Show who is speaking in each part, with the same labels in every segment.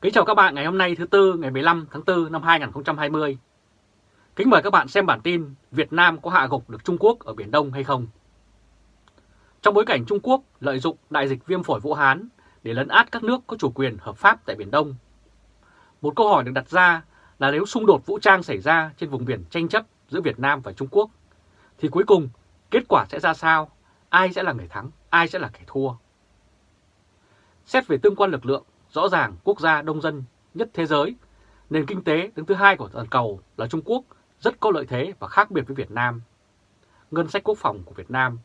Speaker 1: Kính chào các bạn ngày hôm nay thứ Tư ngày 15 tháng 4 năm 2020. Kính mời các bạn xem bản tin Việt Nam có hạ gục được Trung Quốc ở Biển Đông hay không? Trong bối cảnh Trung Quốc lợi dụng đại dịch viêm phổi Vũ Hán để lấn át các nước có chủ quyền hợp pháp tại Biển Đông. Một câu hỏi được đặt ra là nếu xung đột vũ trang xảy ra trên vùng biển tranh chấp giữa Việt Nam và Trung Quốc, thì cuối cùng kết quả sẽ ra sao? Ai sẽ là người thắng? Ai sẽ là kẻ thua? Xét về tương quan lực lượng, rõ ràng quốc gia đông dân nhất thế giới, nền kinh tế đứng thứ hai của toàn cầu là Trung Quốc rất có lợi thế và khác biệt với Việt Nam. Ngân sách quốc phòng của Việt Nam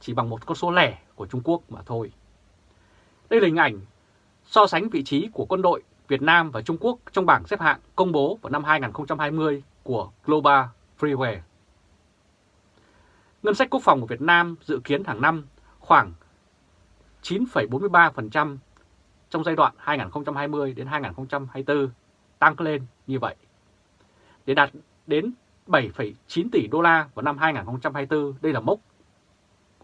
Speaker 1: chỉ bằng một con số lẻ của Trung Quốc mà thôi. Đây là hình ảnh so sánh vị trí của quân đội Việt Nam và Trung Quốc trong bảng xếp hạng công bố vào năm 2020 của Global Freeware. Ngân sách quốc phòng của Việt Nam dự kiến hàng năm khoảng 9,43% trong giai đoạn 2020 đến 2024 tăng lên như vậy. Để đạt đến 7,9 tỷ đô la vào năm 2024, đây là mốc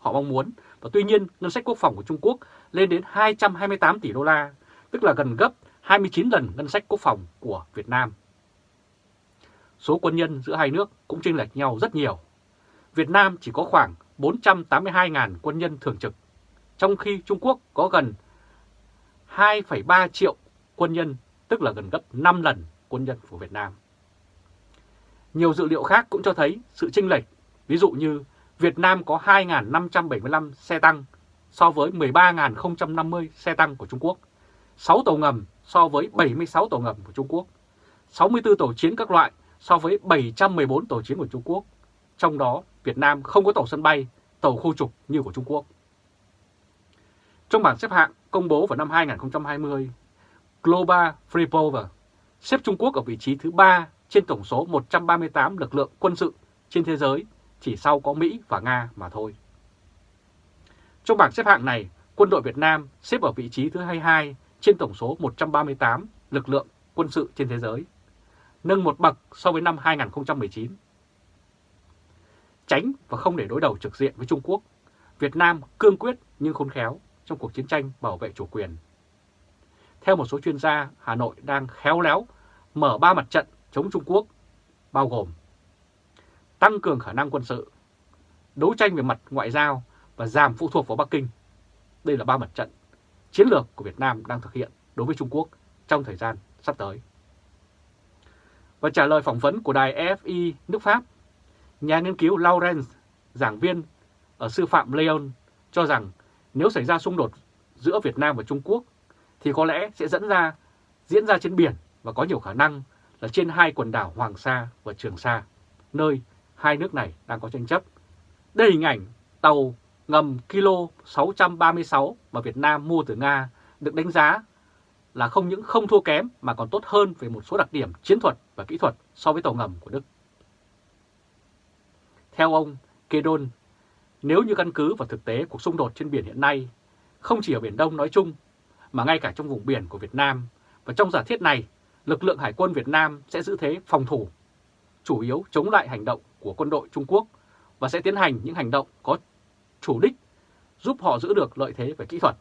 Speaker 1: họ mong muốn. Và tuy nhiên, ngân sách quốc phòng của Trung Quốc lên đến 228 tỷ đô la, tức là gần gấp 29 lần ngân sách quốc phòng của Việt Nam. Số quân nhân giữa hai nước cũng chênh lệch nhau rất nhiều. Việt Nam chỉ có khoảng 482.000 quân nhân thường trực, trong khi Trung Quốc có gần 2,3 triệu quân nhân, tức là gần gấp 5 lần quân nhân của Việt Nam. Nhiều dữ liệu khác cũng cho thấy sự chênh lệch, ví dụ như Việt Nam có 2.575 xe tăng so với 13.050 xe tăng của Trung Quốc, 6 tàu ngầm so với 76 tàu ngầm của Trung Quốc, 64 tàu chiến các loại so với 714 tàu chiến của Trung Quốc. Trong đó, Việt Nam không có tàu sân bay, tàu khu trục như của Trung Quốc. Trong bảng xếp hạng công bố vào năm 2020, Global Freepower xếp Trung Quốc ở vị trí thứ 3 trên tổng số 138 lực lượng quân sự trên thế giới, chỉ sau có Mỹ và Nga mà thôi. Trong bảng xếp hạng này, quân đội Việt Nam xếp ở vị trí thứ 22 trên tổng số 138 lực lượng quân sự trên thế giới, nâng một bậc so với năm 2019. Tránh và không để đối đầu trực diện với Trung Quốc, Việt Nam cương quyết nhưng khôn khéo trong cuộc chiến tranh bảo vệ chủ quyền. Theo một số chuyên gia, Hà Nội đang khéo léo mở ba mặt trận chống Trung Quốc, bao gồm tăng cường khả năng quân sự, đấu tranh về mặt ngoại giao và giảm phụ thuộc vào Bắc Kinh. Đây là ba mặt trận chiến lược của Việt Nam đang thực hiện đối với Trung Quốc trong thời gian sắp tới. Và trả lời phỏng vấn của đài EFI nước Pháp, nhà nghiên cứu Laurence, giảng viên ở sư phạm Lyon, cho rằng nếu xảy ra xung đột giữa Việt Nam và Trung Quốc thì có lẽ sẽ dẫn ra diễn ra trên biển và có nhiều khả năng là trên hai quần đảo Hoàng Sa và Trường Sa, nơi hai nước này đang có tranh chấp. Đây hình ảnh tàu ngầm Kilo 636 mà Việt Nam mua từ Nga được đánh giá là không những không thua kém mà còn tốt hơn về một số đặc điểm chiến thuật và kỹ thuật so với tàu ngầm của Đức. Theo ông Kedon, nếu như căn cứ vào thực tế cuộc xung đột trên biển hiện nay, không chỉ ở Biển Đông nói chung, mà ngay cả trong vùng biển của Việt Nam, và trong giả thiết này, lực lượng Hải quân Việt Nam sẽ giữ thế phòng thủ, chủ yếu chống lại hành động của quân đội Trung Quốc và sẽ tiến hành những hành động có chủ đích giúp họ giữ được lợi thế về kỹ thuật,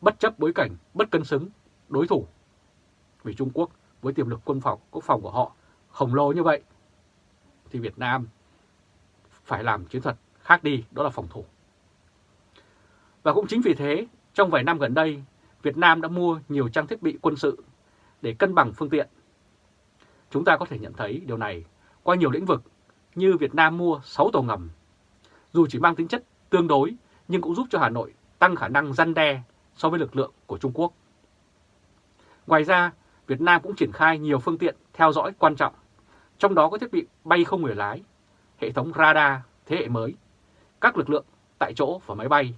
Speaker 1: bất chấp bối cảnh bất cân xứng đối thủ. Vì Trung Quốc với tiềm lực quân phòng quốc phòng của họ khổng lồ như vậy, thì Việt Nam phải làm chiến thuật khác đi, đó là phòng thủ. Và cũng chính vì thế, trong vài năm gần đây, Việt Nam đã mua nhiều trang thiết bị quân sự để cân bằng phương tiện. Chúng ta có thể nhận thấy điều này qua nhiều lĩnh vực như Việt Nam mua 6 tàu ngầm. Dù chỉ mang tính chất tương đối nhưng cũng giúp cho Hà Nội tăng khả năng răn đe so với lực lượng của Trung Quốc. Ngoài ra, Việt Nam cũng triển khai nhiều phương tiện theo dõi quan trọng, trong đó có thiết bị bay không người lái, hệ thống radar thế hệ mới, các lực lượng tại chỗ và máy bay,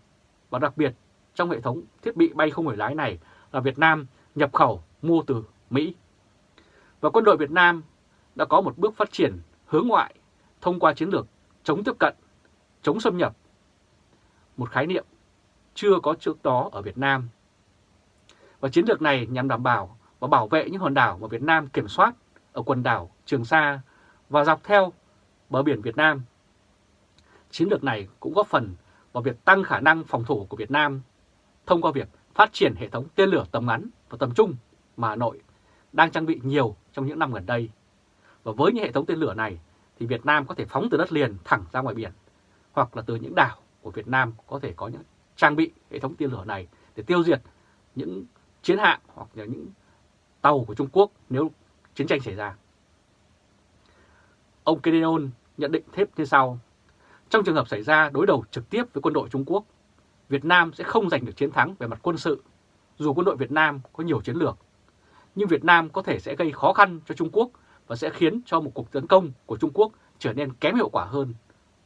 Speaker 1: và đặc biệt trong hệ thống thiết bị bay không người lái này là Việt Nam nhập khẩu mua từ Mỹ. Và quân đội Việt Nam đã có một bước phát triển hướng ngoại thông qua chiến lược chống tiếp cận, chống xâm nhập, một khái niệm chưa có trước đó ở Việt Nam. Và chiến lược này nhằm đảm bảo và bảo vệ những hòn đảo mà Việt Nam kiểm soát ở quần đảo Trường Sa và dọc theo bờ biển Việt Nam. Chiến lược này cũng góp phần vào việc tăng khả năng phòng thủ của Việt Nam thông qua việc phát triển hệ thống tên lửa tầm ngắn và tầm trung. mà Hà Nội đang trang bị nhiều trong những năm gần đây. Và với những hệ thống tên lửa này thì Việt Nam có thể phóng từ đất liền thẳng ra ngoài biển, hoặc là từ những đảo của Việt Nam có thể có những trang bị hệ thống tên lửa này để tiêu diệt những chiến hạm hoặc là những tàu của Trung Quốc nếu chiến tranh xảy ra. Ông Kedenon nhận định thêm như sau. Trong trường hợp xảy ra đối đầu trực tiếp với quân đội Trung Quốc, Việt Nam sẽ không giành được chiến thắng về mặt quân sự, dù quân đội Việt Nam có nhiều chiến lược. Nhưng Việt Nam có thể sẽ gây khó khăn cho Trung Quốc và sẽ khiến cho một cuộc tấn công của Trung Quốc trở nên kém hiệu quả hơn.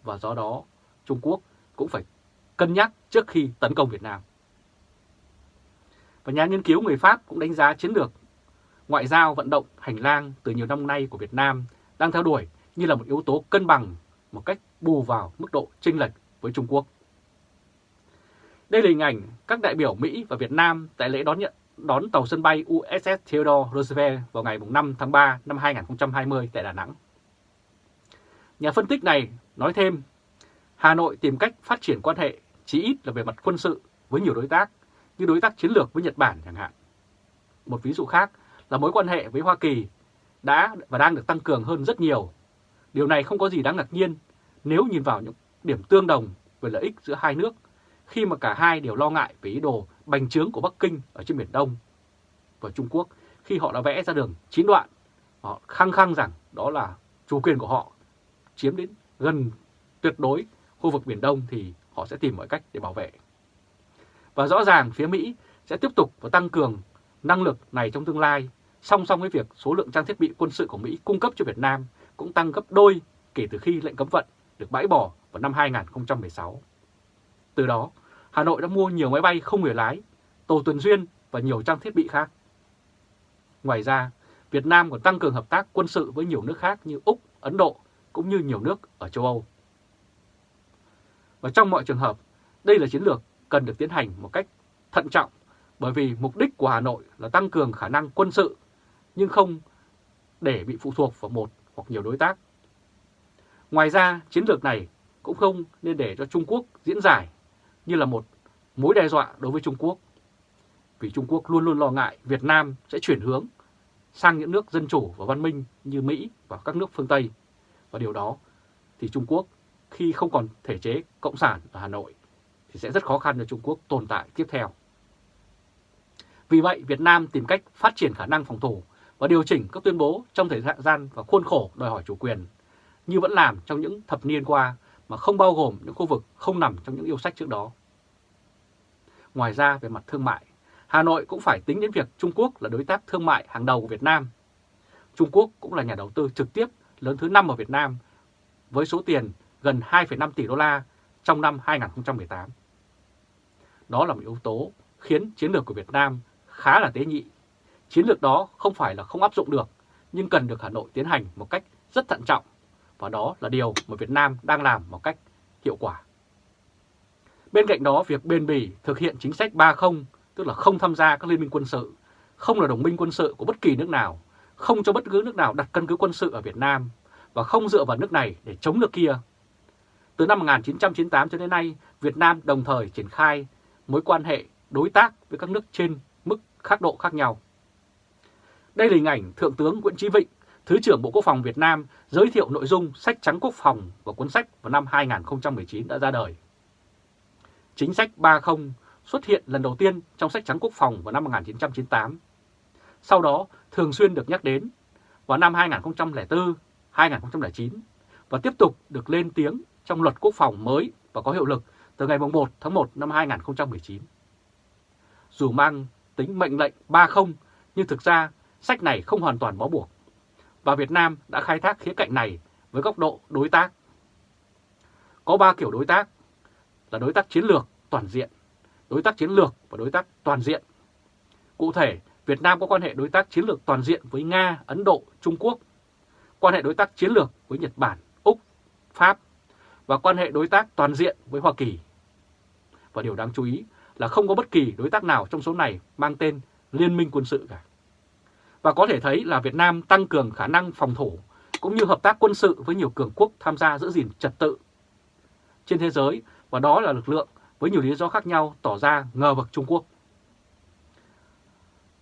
Speaker 1: Và do đó, Trung Quốc cũng phải cân nhắc trước khi tấn công Việt Nam. Và nhà nghiên cứu người Pháp cũng đánh giá chiến lược ngoại giao vận động hành lang từ nhiều năm nay của Việt Nam đang theo đuổi như là một yếu tố cân bằng một cách bù vào mức độ chênh lệch với Trung Quốc. Đây là hình ảnh các đại biểu Mỹ và Việt Nam tại lễ đón nhận đón tàu sân bay USS Theodore Roosevelt vào ngày 5 tháng 3 năm 2020 tại Đà Nẵng. Nhà phân tích này nói thêm, Hà Nội tìm cách phát triển quan hệ chí ít là về mặt quân sự với nhiều đối tác, như đối tác chiến lược với Nhật Bản chẳng hạn. Một ví dụ khác là mối quan hệ với Hoa Kỳ đã và đang được tăng cường hơn rất nhiều. Điều này không có gì đáng ngạc nhiên nếu nhìn vào những điểm tương đồng về lợi ích giữa hai nước khi mà cả hai đều lo ngại về ý đồ bành trướng của Bắc Kinh ở trên Biển Đông. Và Trung Quốc khi họ đã vẽ ra đường chín đoạn, họ khăng khăng rằng đó là chủ quyền của họ chiếm đến gần tuyệt đối khu vực Biển Đông thì họ sẽ tìm mọi cách để bảo vệ. Và rõ ràng phía Mỹ sẽ tiếp tục và tăng cường năng lực này trong tương lai, song song với việc số lượng trang thiết bị quân sự của Mỹ cung cấp cho Việt Nam cũng tăng gấp đôi kể từ khi lệnh cấm vận được bãi bỏ vào năm 2016. Từ đó, Hà Nội đã mua nhiều máy bay không người lái, tàu tuần duyên và nhiều trang thiết bị khác. Ngoài ra, Việt Nam còn tăng cường hợp tác quân sự với nhiều nước khác như Úc, Ấn Độ cũng như nhiều nước ở châu Âu. Và trong mọi trường hợp, đây là chiến lược cần được tiến hành một cách thận trọng bởi vì mục đích của Hà Nội là tăng cường khả năng quân sự nhưng không để bị phụ thuộc vào một hoặc nhiều đối tác. Ngoài ra, chiến lược này cũng không nên để cho Trung Quốc diễn giải như là một mối đe dọa đối với Trung Quốc. Vì Trung Quốc luôn luôn lo ngại Việt Nam sẽ chuyển hướng sang những nước dân chủ và văn minh như Mỹ và các nước phương Tây. Và điều đó thì Trung Quốc khi không còn thể chế cộng sản ở Hà Nội thì sẽ rất khó khăn cho Trung Quốc tồn tại tiếp theo. Vì vậy, Việt Nam tìm cách phát triển khả năng phòng thủ và điều chỉnh các tuyên bố trong thời gian và khuôn khổ đòi hỏi chủ quyền, như vẫn làm trong những thập niên qua mà không bao gồm những khu vực không nằm trong những yêu sách trước đó. Ngoài ra, về mặt thương mại, Hà Nội cũng phải tính đến việc Trung Quốc là đối tác thương mại hàng đầu của Việt Nam. Trung Quốc cũng là nhà đầu tư trực tiếp lớn thứ 5 ở Việt Nam với số tiền gần 2,5 tỷ đô la trong năm 2018. Đó là một yếu tố khiến chiến lược của Việt Nam khá là tế nhị. Chiến lược đó không phải là không áp dụng được, nhưng cần được Hà Nội tiến hành một cách rất thận trọng, và đó là điều mà Việt Nam đang làm một cách hiệu quả. Bên cạnh đó, việc bền bỉ thực hiện chính sách 3-0, tức là không tham gia các liên minh quân sự, không là đồng minh quân sự của bất kỳ nước nào, không cho bất cứ nước nào đặt căn cứ quân sự ở Việt Nam và không dựa vào nước này để chống nước kia. Từ năm 1998 cho đến nay, Việt Nam đồng thời triển khai mối quan hệ đối tác với các nước trên mức khác độ khác nhau. Đây là hình ảnh Thượng tướng Nguyễn Chí Vịnh, Thứ trưởng Bộ Quốc phòng Việt Nam giới thiệu nội dung sách trắng quốc phòng và cuốn sách vào năm 2019 đã ra đời. Chính sách 30 xuất hiện lần đầu tiên trong sách trắng quốc phòng vào năm 1998. Sau đó thường xuyên được nhắc đến vào năm 2004, 2009 và tiếp tục được lên tiếng trong luật quốc phòng mới và có hiệu lực từ ngày 1 tháng 1 năm 2019. Dù mang tính mệnh lệnh 30 nhưng thực ra sách này không hoàn toàn bó buộc và Việt Nam đã khai thác khía cạnh này với góc độ đối tác. Có 3 kiểu đối tác là đối tác chiến lược toàn diện, đối tác chiến lược và đối tác toàn diện. Cụ thể, Việt Nam có quan hệ đối tác chiến lược toàn diện với Nga, Ấn Độ, Trung Quốc, quan hệ đối tác chiến lược với Nhật Bản, Úc, Pháp và quan hệ đối tác toàn diện với Hoa Kỳ. Và điều đáng chú ý là không có bất kỳ đối tác nào trong số này mang tên liên minh quân sự cả. Và có thể thấy là Việt Nam tăng cường khả năng phòng thủ cũng như hợp tác quân sự với nhiều cường quốc tham gia giữ gìn trật tự trên thế giới và đó là lực lượng với nhiều lý do khác nhau tỏ ra ngờ vực Trung Quốc.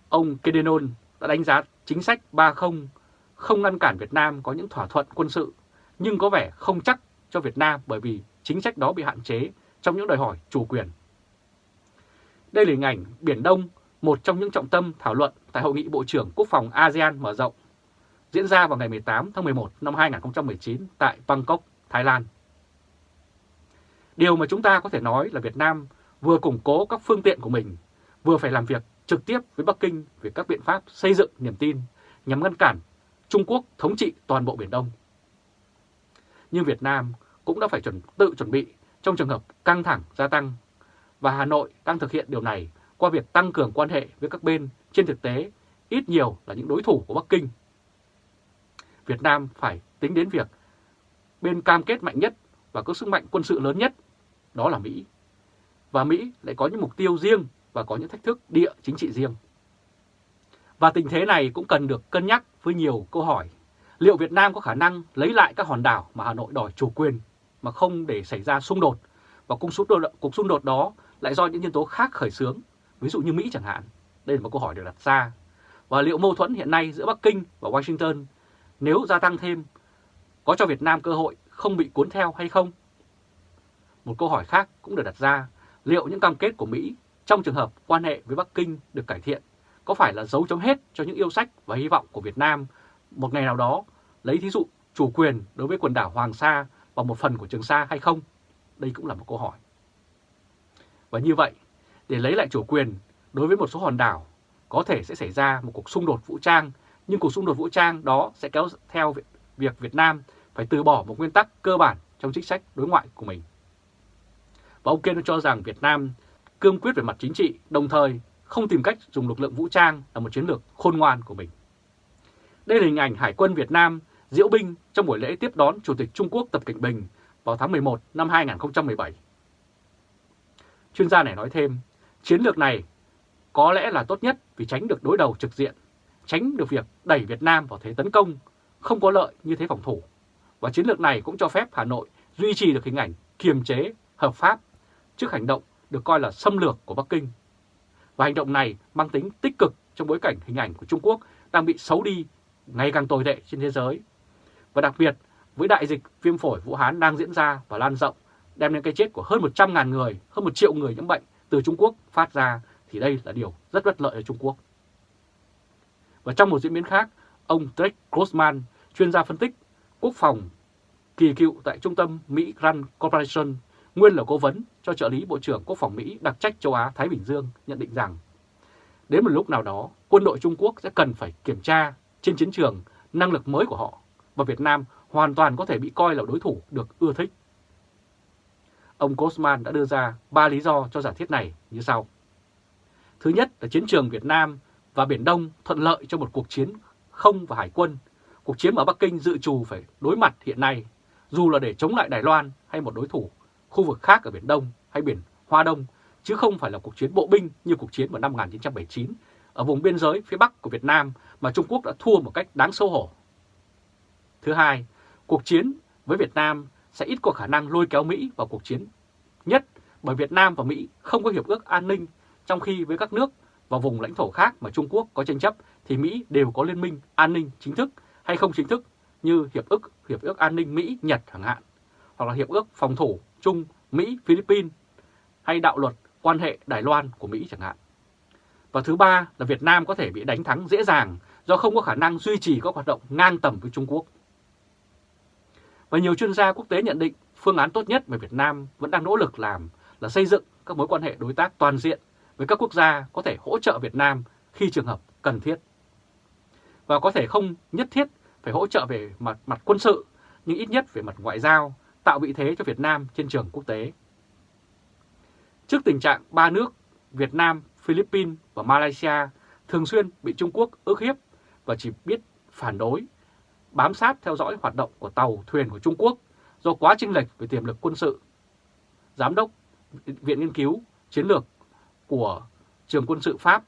Speaker 1: Ông Kedenon đã đánh giá chính sách 30 không ngăn cản Việt Nam có những thỏa thuận quân sự, nhưng có vẻ không chắc cho Việt Nam bởi vì chính sách đó bị hạn chế trong những đòi hỏi chủ quyền. Đây là hình ảnh Biển Đông, một trong những trọng tâm thảo luận tại Hội nghị Bộ trưởng Quốc phòng ASEAN mở rộng, diễn ra vào ngày 18 tháng 11 năm 2019 tại Bangkok, Thái Lan. Điều mà chúng ta có thể nói là Việt Nam vừa củng cố các phương tiện của mình, vừa phải làm việc trực tiếp với Bắc Kinh về các biện pháp xây dựng niềm tin nhằm ngăn cản Trung Quốc thống trị toàn bộ Biển Đông. Nhưng Việt Nam cũng đã phải chuẩn, tự chuẩn bị trong trường hợp căng thẳng gia tăng và Hà Nội đang thực hiện điều này qua việc tăng cường quan hệ với các bên trên thực tế ít nhiều là những đối thủ của Bắc Kinh. Việt Nam phải tính đến việc bên cam kết mạnh nhất và có sức mạnh quân sự lớn nhất, đó là Mỹ. Và Mỹ lại có những mục tiêu riêng và có những thách thức địa chính trị riêng. Và tình thế này cũng cần được cân nhắc với nhiều câu hỏi. Liệu Việt Nam có khả năng lấy lại các hòn đảo mà Hà Nội đòi chủ quyền mà không để xảy ra xung đột? Và cuộc xung đột, cuộc xung đột đó lại do những nhân tố khác khởi xướng, ví dụ như Mỹ chẳng hạn. Đây là một câu hỏi được đặt ra. Và liệu mâu thuẫn hiện nay giữa Bắc Kinh và Washington nếu gia tăng thêm có cho Việt Nam cơ hội không bị cuốn theo hay không? Một câu hỏi khác cũng được đặt ra, liệu những cam kết của Mỹ trong trường hợp quan hệ với Bắc Kinh được cải thiện có phải là dấu chấm hết cho những yêu sách và hy vọng của Việt Nam một ngày nào đó lấy thí dụ chủ quyền đối với quần đảo Hoàng Sa và một phần của Trường Sa hay không? Đây cũng là một câu hỏi. Và như vậy, để lấy lại chủ quyền đối với một số hòn đảo, có thể sẽ xảy ra một cuộc xung đột vũ trang, nhưng cuộc xung đột vũ trang đó sẽ kéo theo việc Việt Nam phải từ bỏ một nguyên tắc cơ bản trong chính sách đối ngoại của mình. Và ông Kiên cho rằng Việt Nam cương quyết về mặt chính trị, đồng thời không tìm cách dùng lực lượng vũ trang là một chiến lược khôn ngoan của mình. Đây là hình ảnh Hải quân Việt Nam diễu binh trong buổi lễ tiếp đón Chủ tịch Trung Quốc Tập Cận Bình vào tháng 11 năm 2017. Chuyên gia này nói thêm, chiến lược này có lẽ là tốt nhất vì tránh được đối đầu trực diện, tránh được việc đẩy Việt Nam vào thế tấn công, không có lợi như thế phòng thủ. Và chiến lược này cũng cho phép Hà Nội duy trì được hình ảnh kiềm chế, hợp pháp trước hành động được coi là xâm lược của Bắc Kinh. Và hành động này mang tính tích cực trong bối cảnh hình ảnh của Trung Quốc đang bị xấu đi ngày càng tồi tệ trên thế giới. Và đặc biệt với đại dịch viêm phổi Vũ Hán đang diễn ra và lan rộng, đem đến cái chết của hơn 100.000 người, hơn 1 triệu người nhiễm bệnh từ Trung Quốc phát ra, thì đây là điều rất bất lợi cho Trung Quốc. Và trong một diễn biến khác, ông Drake Grossman, chuyên gia phân tích quốc phòng kỳ cựu tại trung tâm Mỹ Grand Corporation, nguyên là cố vấn cho trợ lý Bộ trưởng Quốc phòng Mỹ đặc trách châu Á-Thái Bình Dương, nhận định rằng đến một lúc nào đó, quân đội Trung Quốc sẽ cần phải kiểm tra trên chiến trường năng lực mới của họ và Việt Nam hoàn toàn có thể bị coi là đối thủ được ưa thích. Ông Grossman đã đưa ra ba lý do cho giả thiết này như sau. Thứ nhất là chiến trường Việt Nam và Biển Đông thuận lợi cho một cuộc chiến không và hải quân. Cuộc chiến ở Bắc Kinh dự trù phải đối mặt hiện nay, dù là để chống lại Đài Loan hay một đối thủ khu vực khác ở Biển Đông hay Biển Hoa Đông, chứ không phải là cuộc chiến bộ binh như cuộc chiến vào năm 1979 ở vùng biên giới phía Bắc của Việt Nam mà Trung Quốc đã thua một cách đáng xấu hổ. Thứ hai, cuộc chiến với Việt Nam sẽ ít có khả năng lôi kéo Mỹ vào cuộc chiến. Nhất bởi Việt Nam và Mỹ không có hiệp ước an ninh, trong khi với các nước và vùng lãnh thổ khác mà Trung Quốc có tranh chấp thì Mỹ đều có liên minh an ninh chính thức hay không chính thức như Hiệp ước Hiệp ước An ninh Mỹ-Nhật chẳng hạn, hoặc là Hiệp ước Phòng thủ Trung Mỹ-Philippines hay đạo luật quan hệ Đài Loan của Mỹ chẳng hạn. Và thứ ba là Việt Nam có thể bị đánh thắng dễ dàng do không có khả năng duy trì các hoạt động ngang tầm với Trung Quốc. Và nhiều chuyên gia quốc tế nhận định phương án tốt nhất mà Việt Nam vẫn đang nỗ lực làm là xây dựng các mối quan hệ đối tác toàn diện với các quốc gia có thể hỗ trợ Việt Nam khi trường hợp cần thiết. Và có thể không nhất thiết phải hỗ trợ về mặt, mặt quân sự, nhưng ít nhất về mặt ngoại giao, tạo vị thế cho Việt Nam trên trường quốc tế. Trước tình trạng ba nước Việt Nam, Philippines và Malaysia thường xuyên bị Trung Quốc ức hiếp và chỉ biết phản đối, bám sát theo dõi hoạt động của tàu, thuyền của Trung Quốc do quá chênh lệch về tiềm lực quân sự. Giám đốc Viện Nghiên cứu Chiến lược của trường quân sự Pháp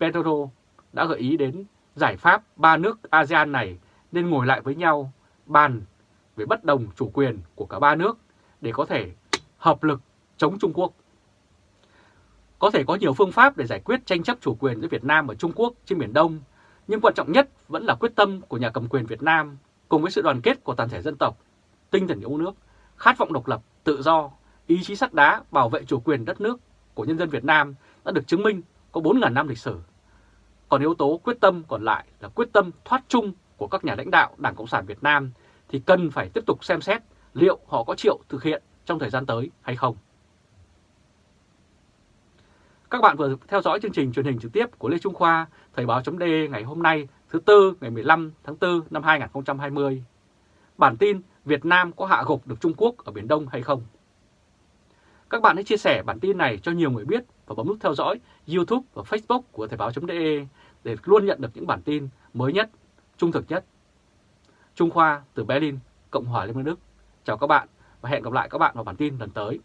Speaker 1: Petro đã gợi ý đến giải pháp ba nước ASEAN này nên ngồi lại với nhau bàn về bất đồng chủ quyền của cả ba nước để có thể hợp lực chống Trung Quốc. Có thể có nhiều phương pháp để giải quyết tranh chấp chủ quyền giữa Việt Nam và Trung Quốc trên Biển Đông, nhưng quan trọng nhất vẫn là quyết tâm của nhà cầm quyền Việt Nam cùng với sự đoàn kết của toàn thể dân tộc, tinh thần yêu nước, khát vọng độc lập, tự do, ý chí sắt đá bảo vệ chủ quyền đất nước của nhân dân Việt Nam đã được chứng minh có 4.000 năm lịch sử. Còn yếu tố quyết tâm còn lại là quyết tâm thoát chung của các nhà lãnh đạo Đảng Cộng sản Việt Nam thì cần phải tiếp tục xem xét liệu họ có chịu thực hiện trong thời gian tới hay không. Các bạn vừa theo dõi chương trình truyền hình trực tiếp của Lê Trung Khoa, Thời báo.de ngày hôm nay thứ Tư ngày 15 tháng 4 năm 2020. Bản tin Việt Nam có hạ gục được Trung Quốc ở Biển Đông hay không? Các bạn hãy chia sẻ bản tin này cho nhiều người biết và bấm nút theo dõi YouTube và Facebook của Thời báo.de để luôn nhận được những bản tin mới nhất, trung thực nhất. Trung Khoa từ Berlin, Cộng hòa Liên bang Đức. Chào các bạn và hẹn gặp lại các bạn vào bản tin lần tới.